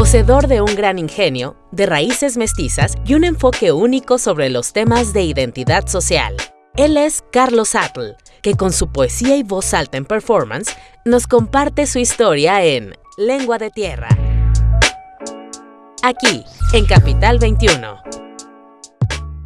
poseedor de un gran ingenio, de raíces mestizas y un enfoque único sobre los temas de identidad social. Él es Carlos Atl, que con su poesía y voz alta en performance nos comparte su historia en Lengua de Tierra. Aquí, en Capital 21.